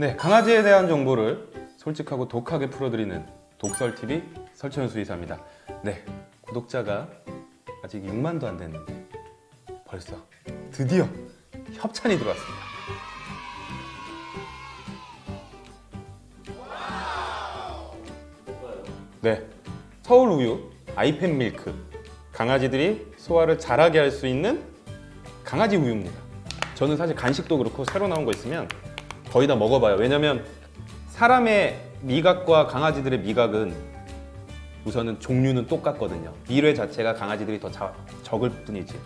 네, 강아지에 대한 정보를 솔직하고 독하게 풀어드리는 독설TV 설천현 수의사입니다. 네, 구독자가 아직 6만도 안 됐는데 벌써 드디어 협찬이 들어왔습니다. 네, 서울 우유 아이펜 밀크 강아지들이 소화를 잘하게 할 수 있는 강아지 우유입니다. 저는 사실 간식도 그렇고 새로 나온 거 있으면 거의 다 먹어봐요. 왜냐면 사람의 미각과 강아지들의 미각은 우선은 종류는 똑같거든요. 미뢰 자체가 강아지들이 더 자- 적을 뿐이지.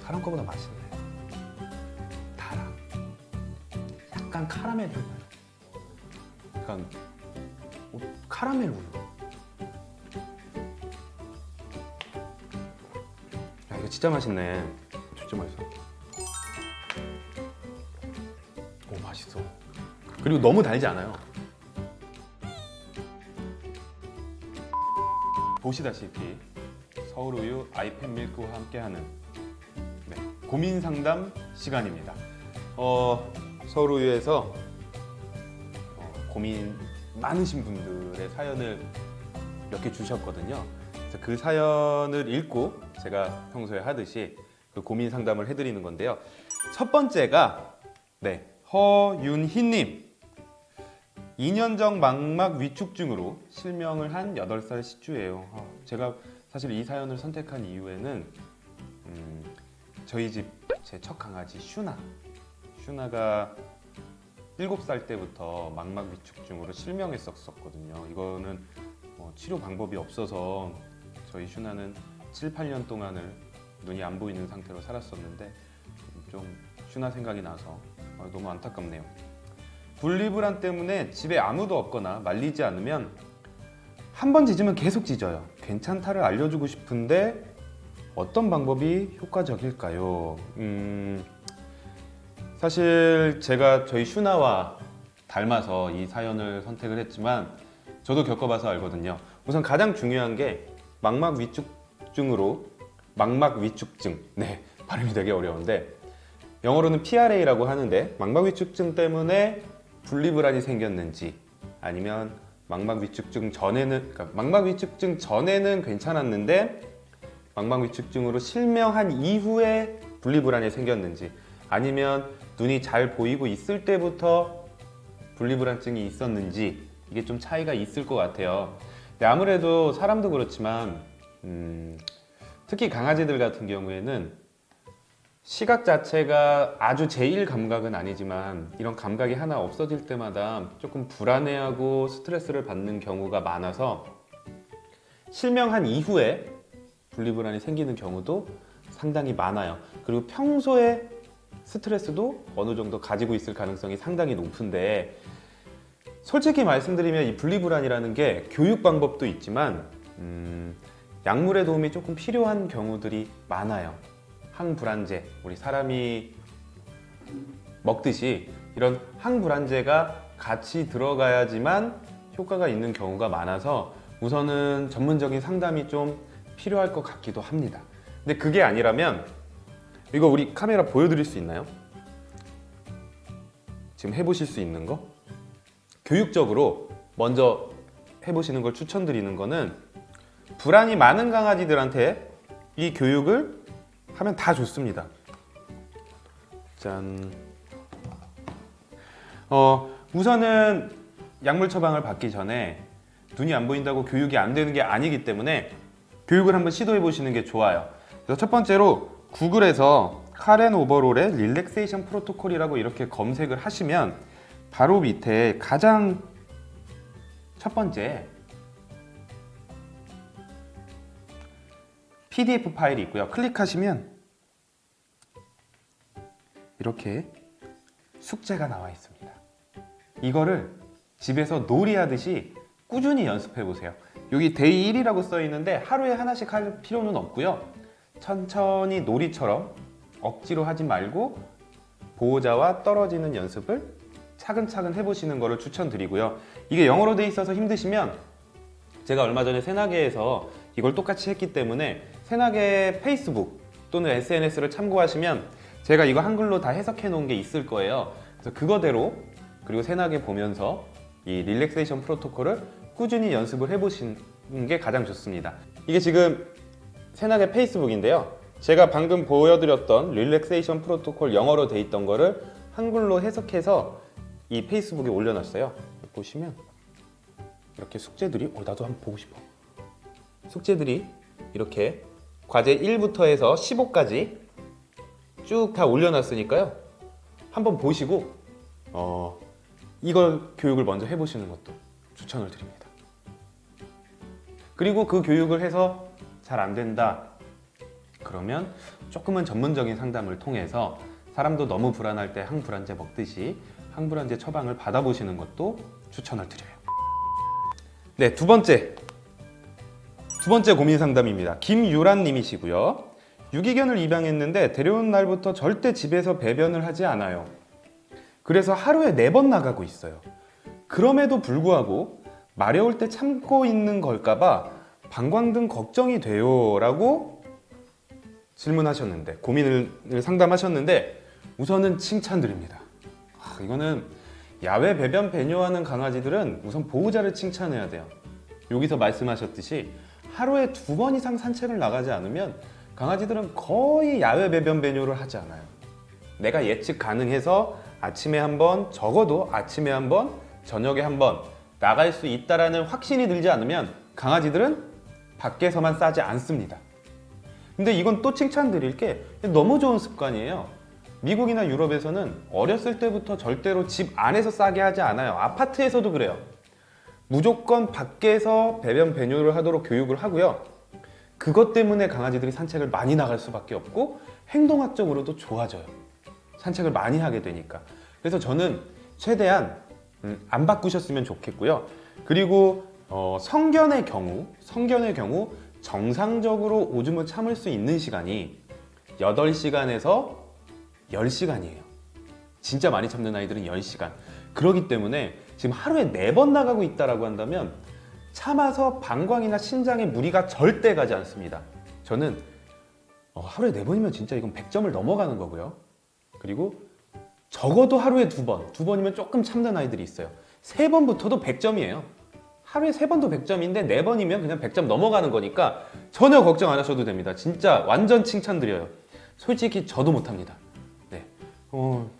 사람 거보다 맛있네. 달아. 약간 카라멜 우유. 약간 어, 카라멜 우유. 진짜 맛있네. 진짜 맛있어. 오 맛있어. 그리고 너무 달지 않아요. 보시다시피 서울우유 아이펜 밀크와 함께하는 네, 고민 상담 시간입니다. 어, 서울우유에서 어, 고민 많으신 분들의 사연을 몇 개 주셨거든요. 그 사연을 읽고 제가 평소에 하듯이 그 고민 상담을 해드리는 건데요. 첫 번째가 네 허윤희님 2년 전 망막 위축증으로 실명을 한 8살 시주예요. 아, 제가 사실 이 사연을 선택한 이유에는 음, 저희 집 제 첫 강아지 슈나 슈나가 7살 때부터 망막 위축증으로 실명했었거든요. 이거는 뭐 치료 방법이 없어서 저희 슈나는 7, 8년 동안을 눈이 안 보이는 상태로 살았었는데 좀 슈나 생각이 나서 아, 너무 안타깝네요. 분리불안 때문에 집에 아무도 없거나 말리지 않으면 한 번 짖으면 계속 짖어요. 괜찮다를 알려주고 싶은데 어떤 방법이 효과적일까요? 음, 사실 제가 저희 슈나와 닮아서 이 사연을 선택을 했지만 저도 겪어봐서 알거든요. 우선 가장 중요한 게 망막 위축 증으로 망막 위축증 네 발음이 되게 어려운데 영어로는 PRA라고 하는데 망막 위축증 때문에 분리불안이 생겼는지 아니면 망막 위축증 전에는 그러니까 망막 위축증 전에는 괜찮았는데 망막 위축증으로 실명한 이후에 분리불안이 생겼는지 아니면 눈이 잘 보이고 있을 때부터 분리불안증이 있었는지 이게 좀 차이가 있을 것 같아요. 근데 아무래도 사람도 그렇지만 음, 특히 강아지들 같은 경우에는 시각 자체가 아주 제일 감각은 아니지만 이런 감각이 하나 없어질 때마다 조금 불안해하고 스트레스를 받는 경우가 많아서 실명한 이후에 분리불안이 생기는 경우도 상당히 많아요. 그리고 평소에 스트레스도 어느 정도 가지고 있을 가능성이 상당히 높은데 솔직히 말씀드리면 이 분리불안이라는 게 교육 방법도 있지만 음, 약물의 도움이 조금 필요한 경우들이 많아요. 항불안제, 우리 사람이 먹듯이 이런 항불안제가 같이 들어가야지만 효과가 있는 경우가 많아서 우선은 전문적인 상담이 좀 필요할 것 같기도 합니다. 근데 그게 아니라면 이거 우리 카메라 보여드릴 수 있나요? 지금 해보실 수 있는 거? 교육적으로 먼저 해보시는 걸 추천드리는 거는 불안이 많은 강아지들한테 이 교육을 하면 다 좋습니다. 짠. 어, 우선은 약물 처방을 받기 전에 눈이 안 보인다고 교육이 안 되는 게 아니기 때문에 교육을 한번 시도해 보시는 게 좋아요. 그래서 첫 번째로 구글에서 카렌 오버롤의 릴렉세이션 프로토콜이라고 이렇게 검색을 하시면 바로 밑에 가장 첫 번째 PDF 파일이 있고요. 클릭하시면 이렇게 숙제가 나와 있습니다. 이거를 집에서 놀이하듯이 꾸준히 연습해 보세요. 여기 day 1이라고 써 있는데 하루에 하나씩 할 필요는 없고요. 천천히 놀이처럼 억지로 하지 말고 보호자와 떨어지는 연습을 차근차근 해보시는 것을 추천드리고요. 이게 영어로 돼 있어서 힘드시면 제가 얼마 전에 새나개에서 이걸 똑같이 했기 때문에 새나개 페이스북 또는 SNS를 참고하시면 제가 이거 한글로 다 해석해 놓은 게 있을 거예요. 그래서 그거대로 그리고 새나게 보면서 이 릴렉세이션 프로토콜을 꾸준히 연습을 해보시는 게 가장 좋습니다. 이게 지금 새나게 페이스북인데요. 제가 방금 보여드렸던 릴렉세이션 프로토콜 영어로 돼 있던 거를 한글로 해석해서 이 페이스북에 올려놨어요. 보시면 이렇게 숙제들이 어 나도 한번 보고 싶어. 숙제들이 이렇게 과제 1부터 해서 15까지 쭉 다 올려놨으니까요. 한번 보시고 어, 이걸 교육을 먼저 해보시는 것도 추천을 드립니다. 그리고 그 교육을 해서 잘 안 된다. 그러면 조금은 전문적인 상담을 통해서 사람도 너무 불안할 때 항불안제 먹듯이 항불안제 처방을 받아보시는 것도 추천을 드려요. 네, 두 번째. 두 번째 고민 상담입니다. 김유란 님이시고요. 유기견을 입양했는데 데려온 날부터 절대 집에서 배변을 하지 않아요. 그래서 하루에 네 번 나가고 있어요. 그럼에도 불구하고 마려울 때 참고 있는 걸까봐 방광등 걱정이 돼요. 라고 질문하셨는데, 고민을 상담하셨는데, 우선은 칭찬드립니다. 아, 이거는 야외 배변 배뇨하는 강아지들은 우선 보호자를 칭찬해야 돼요. 여기서 말씀하셨듯이 하루에 두 번 이상 산책을 나가지 않으면 강아지들은 거의 야외 배변 배뇨를 하지 않아요. 내가 예측 가능해서 아침에 한 번, 적어도 아침에 한 번, 저녁에 한 번 나갈 수 있다라는 확신이 들지 않으면 강아지들은 밖에서만 싸지 않습니다. 근데 이건 또 칭찬드릴 게 너무 좋은 습관이에요. 미국이나 유럽에서는 어렸을 때부터 절대로 집 안에서 싸게 하지 않아요. 아파트에서도 그래요. 무조건 밖에서 배변 배뇨를 하도록 교육을 하고요. 그것 때문에 강아지들이 산책을 많이 나갈 수밖에 없고 행동학적으로도 좋아져요. 산책을 많이 하게 되니까. 그래서 저는 최대한 음, 안 바꾸셨으면 좋겠고요. 그리고 어, 성견의 경우, 성견의 경우 정상적으로 오줌을 참을 수 있는 시간이 8시간에서 10시간이에요. 진짜 많이 참는 아이들은 10시간. 그러기 때문에 지금 하루에 4번 나가고 있다라고 한다면 참아서 방광이나 신장에 무리가 절대 가지 않습니다. 저는 어, 하루에 4번이면 진짜 이건 100점을 넘어가는 거고요. 그리고 적어도 하루에 두 번, 두 번이면 조금 참는 아이들이 있어요. 세 번부터도 100점이에요. 하루에 세 번도 100점인데 네 번이면 그냥 100점 넘어가는 거니까 전혀 걱정 안 하셔도 됩니다. 진짜 완전 칭찬드려요. 솔직히 저도 못합니다. 네, 어,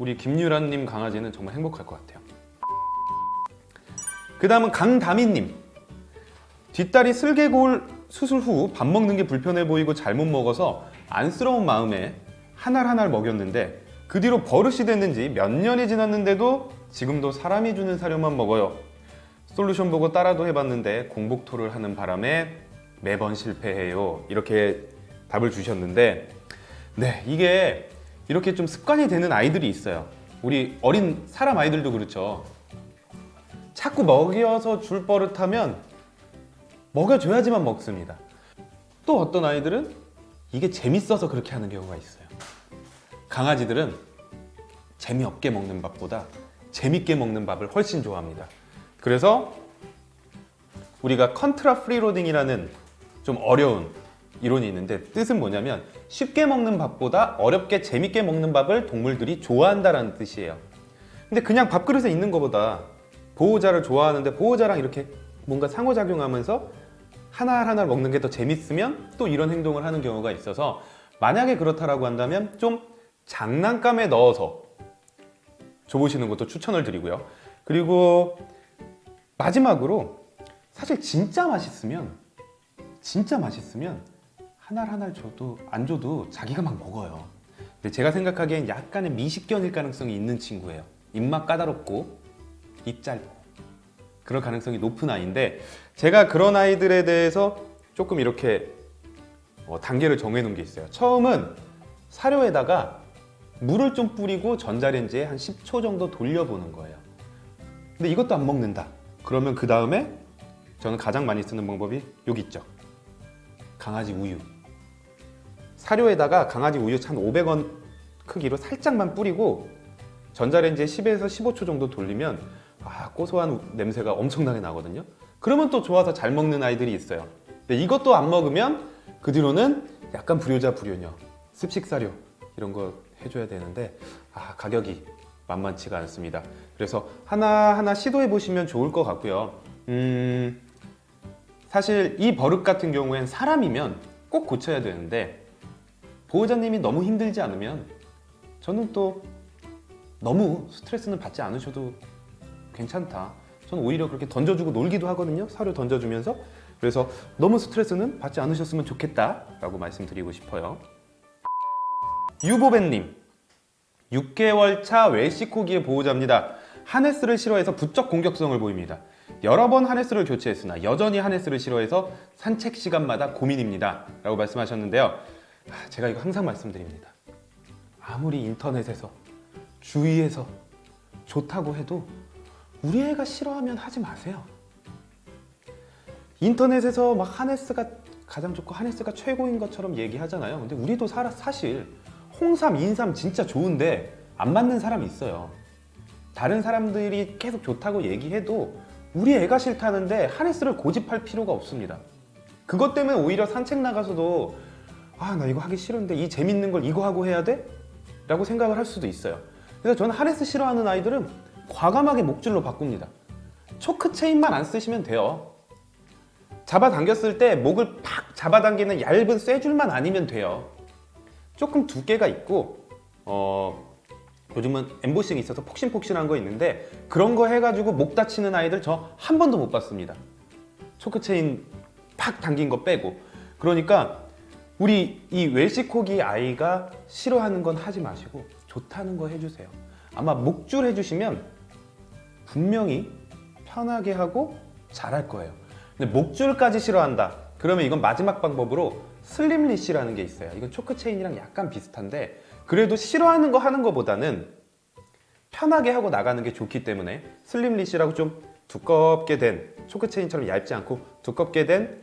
우리 김유란님 강아지는 정말 행복할 것 같아요. 그 다음은 강다미님. 뒷다리 슬개골 수술 후 밥 먹는 게 불편해 보이고 잘못 먹어서 안쓰러운 마음에 한 알 한 알 먹였는데 그 뒤로 버릇이 됐는지 몇 년이 지났는데도 지금도 사람이 주는 사료만 먹어요. 솔루션 보고 따라도 해봤는데 공복토를 하는 바람에 매번 실패해요. 이렇게 답을 주셨는데 네 이게 이렇게 좀 습관이 되는 아이들이 있어요. 우리 어린 사람 아이들도 그렇죠. 자꾸 먹여서 줄 버릇하면 먹여줘야지만 먹습니다. 또 어떤 아이들은 이게 재밌어서 그렇게 하는 경우가 있어요. 강아지들은 재미없게 먹는 밥보다 재밌게 먹는 밥을 훨씬 좋아합니다. 그래서 우리가 contrafreeloading이라는 좀 어려운 이론이 있는데 뜻은 뭐냐면 쉽게 먹는 밥보다 어렵게 재밌게 먹는 밥을 동물들이 좋아한다는 뜻이에요. 근데 그냥 밥그릇에 있는 것보다 보호자를 좋아하는데 보호자랑 이렇게 뭔가 상호작용하면서 하나 하나 먹는 게 더 재밌으면 또 이런 행동을 하는 경우가 있어서 만약에 그렇다라고 한다면 좀 장난감에 넣어서 줘보시는 것도 추천을 드리고요. 그리고 마지막으로 사실 진짜 맛있으면 진짜 맛있으면 하나 하나 줘도 안 줘도 자기가 막 먹어요. 근데 제가 생각하기엔 약간의 미식견일 가능성이 있는 친구예요. 입맛 까다롭고 입 짧고 그럴 가능성이 높은 아이인데 제가 그런 아이들에 대해서 조금 이렇게 어, 단계를 정해놓은 게 있어요. 처음은 사료에다가 물을 좀 뿌리고 전자레인지에 한 10초 정도 돌려보는 거예요. 근데 이것도 안 먹는다. 그러면 그 다음에 저는 가장 많이 쓰는 방법이 여기 있죠. 강아지 우유. 사료에다가 강아지 우유 한 500원 크기로 살짝만 뿌리고 전자레인지에 10에서 15초 정도 돌리면 아, 고소한 냄새가 엄청나게 나거든요. 그러면 또 좋아서 잘 먹는 아이들이 있어요. 근데 이것도 안 먹으면 그 뒤로는 약간 불효자 불효녀 습식 사료 이런 거 해줘야 되는데 아 가격이 만만치가 않습니다. 그래서 하나 하나 시도해 보시면 좋을 것 같고요. 음 사실 이 버릇 같은 경우엔 사람이면 꼭 고쳐야 되는데 보호자님이 너무 힘들지 않으면 저는 또 너무 스트레스는 받지 않으셔도 괜찮다. 저는 오히려 그렇게 던져주고 놀기도 하거든요. 사료 던져주면서. 그래서 너무 스트레스는 받지 않으셨으면 좋겠다 라고 말씀드리고 싶어요. 유보벤님, 6개월 차 웰시코기의 보호자입니다. 하네스를 싫어해서 부쩍 공격성을 보입니다. 여러 번 하네스를 교체했으나 여전히 하네스를 싫어해서 산책 시간마다 고민입니다. 라고 말씀하셨는데요. 아, 제가 이거 항상 말씀드립니다. 아무리 인터넷에서 주위에서 좋다고 해도 우리 애가 싫어하면 하지 마세요. 인터넷에서 막 하네스가 가장 좋고 하네스가 최고인 것처럼 얘기하잖아요. 근데 우리도 사, 사실 홍삼, 인삼 진짜 좋은데 안 맞는 사람이 있어요. 다른 사람들이 계속 좋다고 얘기해도 우리 애가 싫다는데 하네스를 고집할 필요가 없습니다. 그것 때문에 오히려 산책 나가서도 아 나 이거 하기 싫은데 이 재밌는 걸 이거 하고 해야 돼? 라고 생각을 할 수도 있어요. 그래서 저는 하네스 싫어하는 아이들은 과감하게 목줄로 바꿉니다. 초크 체인만 안 쓰시면 돼요. 잡아당겼을 때 목을 팍 잡아당기는 얇은 쇠줄만 아니면 돼요. 조금 두께가 있고 어, 요즘은 엠보싱이 있어서 폭신폭신한 거 있는데 그런 거 해가지고 목 다치는 아이들 저 한 번도 못 봤습니다. 초크 체인 팍 당긴 거 빼고 그러니까 우리 이 웰시코기 아이가 싫어하는 건 하지 마시고 좋다는 거 해주세요. 아마 목줄 해주시면 분명히 편하게 하고 잘할 거예요. 근데 목줄까지 싫어한다. 그러면 이건 마지막 방법으로 slip leash라는 게 있어요. 이건 choke chain이랑 약간 비슷한데 그래도 싫어하는 거 하는 거보다는 편하게 하고 나가는 게 좋기 때문에 slip leash라고 좀 두껍게 된 choke chain처럼 얇지 않고 두껍게 된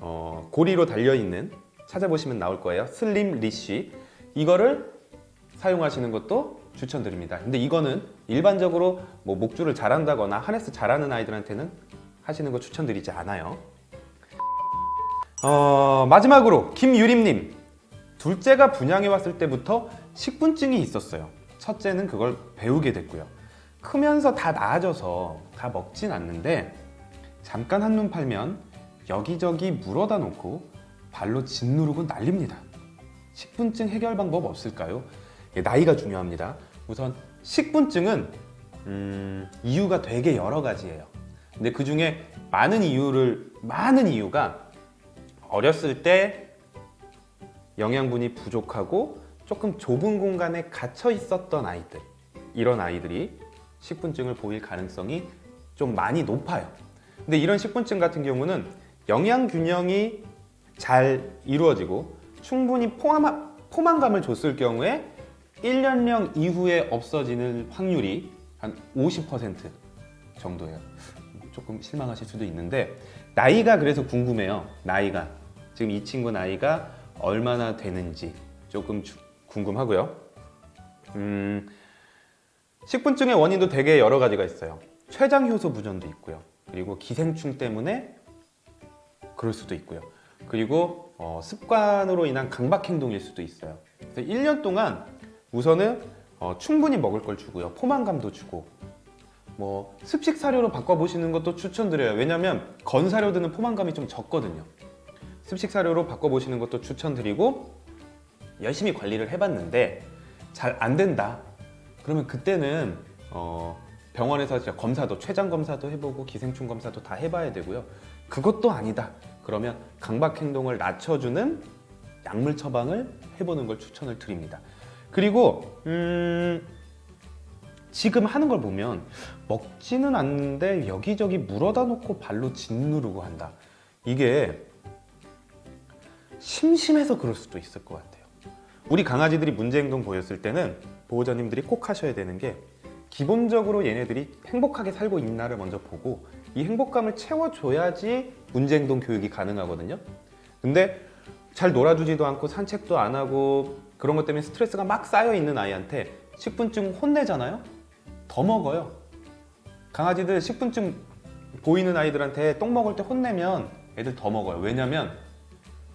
어, 고리로 달려 있는 찾아보시면 나올 거예요. slip leash 이거를 사용하시는 것도 추천드립니다. 근데 이거는 일반적으로 뭐 목줄을 잘한다거나 하네스 잘하는 아이들한테는 하시는 거 추천드리지 않아요. 어, 마지막으로 김유림님 둘째가 분양해 왔을 때부터 식분증이 있었어요. 첫째는 그걸 배우게 됐고요. 크면서 다 나아져서 다 먹진 않는데 잠깐 한눈 팔면 여기저기 물어다 놓고 발로 짓누르고 난립니다. 식분증 해결 방법 없을까요? 예, 나이가 중요합니다. 우선 식분증은 음, 이유가 되게 여러 가지예요. 근데 그 중에 많은 이유를 많은 이유가 어렸을 때 영양분이 부족하고 조금 좁은 공간에 갇혀 있었던 아이들 이런 아이들이 식분증을 보일 가능성이 좀 많이 높아요. 근데 이런 식분증 같은 경우는 영양 균형이 잘 이루어지고 충분히 포함, 포만감을 줬을 경우에 1년령 이후에 없어지는 확률이 한 50% 정도예요. 조금 실망하실 수도 있는데 나이가 그래서 궁금해요. 나이가 지금 이 친구 나이가 얼마나 되는지 조금 주, 궁금하고요. 음, 식분증의 원인도 되게 여러 가지가 있어요. 췌장 효소 부전도 있고요. 그리고 기생충 때문에 그럴 수도 있고요. 그리고 어, 습관으로 인한 강박 행동일 수도 있어요. 그래서 1년 동안 우선은 어, 충분히 먹을 걸 주고요. 포만감도 주고 뭐 습식 사료로 바꿔보시는 것도 추천드려요. 왜냐하면 건 사료들은 포만감이 좀 적거든요. 습식 사료로 바꿔보시는 것도 추천드리고 열심히 관리를 해봤는데 잘 안 된다. 그러면 그때는 어, 병원에서 검사도 췌장 검사도 해보고 기생충 검사도 다 해봐야 되고요. 그것도 아니다. 그러면 강박 행동을 낮춰주는 약물 처방을 해보는 걸 추천을 드립니다. 그리고 음, 지금 하는 걸 보면 먹지는 않는데 여기저기 물어다 놓고 발로 짓누르고 한다. 이게 심심해서 그럴 수도 있을 것 같아요. 우리 강아지들이 문제 행동 보였을 때는 보호자님들이 꼭 하셔야 되는 게 기본적으로 얘네들이 행복하게 살고 있나를 먼저 보고 이 행복감을 채워줘야지 문제 행동 교육이 가능하거든요. 근데 잘 놀아주지도 않고 산책도 안 하고 그런 것 때문에 스트레스가 막 쌓여 있는 아이한테 식분증 혼내잖아요. 더 먹어요. 강아지들 식분증 보이는 아이들한테 똥 먹을 때 혼내면 애들 더 먹어요. 왜냐면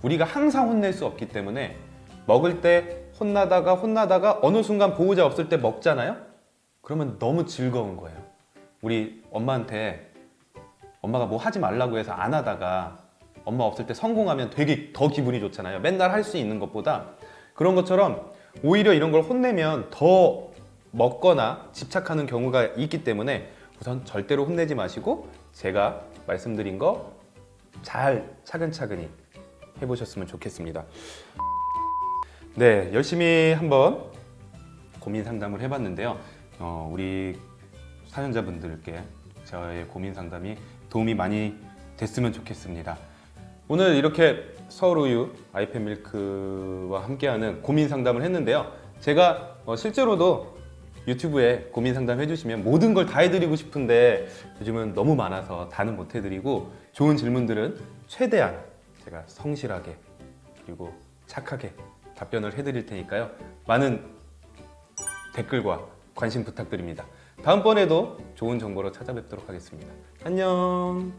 우리가 항상 혼낼 수 없기 때문에 먹을 때 혼나다가 혼나다가 어느 순간 보호자 없을 때 먹잖아요? 그러면 너무 즐거운 거예요. 우리 엄마한테 엄마가 뭐 하지 말라고 해서 안 하다가 엄마 없을 때 성공하면 되게 더 기분이 좋잖아요. 맨날 할 수 있는 것보다 그런 것처럼 오히려 이런 걸 혼내면 더 먹거나 집착하는 경우가 있기 때문에 우선 절대로 혼내지 마시고 제가 말씀드린 거 잘 차근차근히 해보셨으면 좋겠습니다. 네, 열심히 한번 고민 상담을 해봤는데요. 어, 우리 사연자분들께 저의 고민 상담이 도움이 많이 됐으면 좋겠습니다. 오늘 이렇게 서울우유 아이펜 밀크와 함께하는 고민 상담을 했는데요. 제가 어, 실제로도 유튜브에 고민 상담 해주시면 모든 걸 다 해드리고 싶은데 요즘은 너무 많아서 다는 못 해드리고 좋은 질문들은 최대한 제가 성실하게 그리고 착하게 답변을 해드릴 테니까요. 많은 댓글과 관심 부탁드립니다. 다음번에도 좋은 정보로 찾아뵙도록 하겠습니다. 안녕.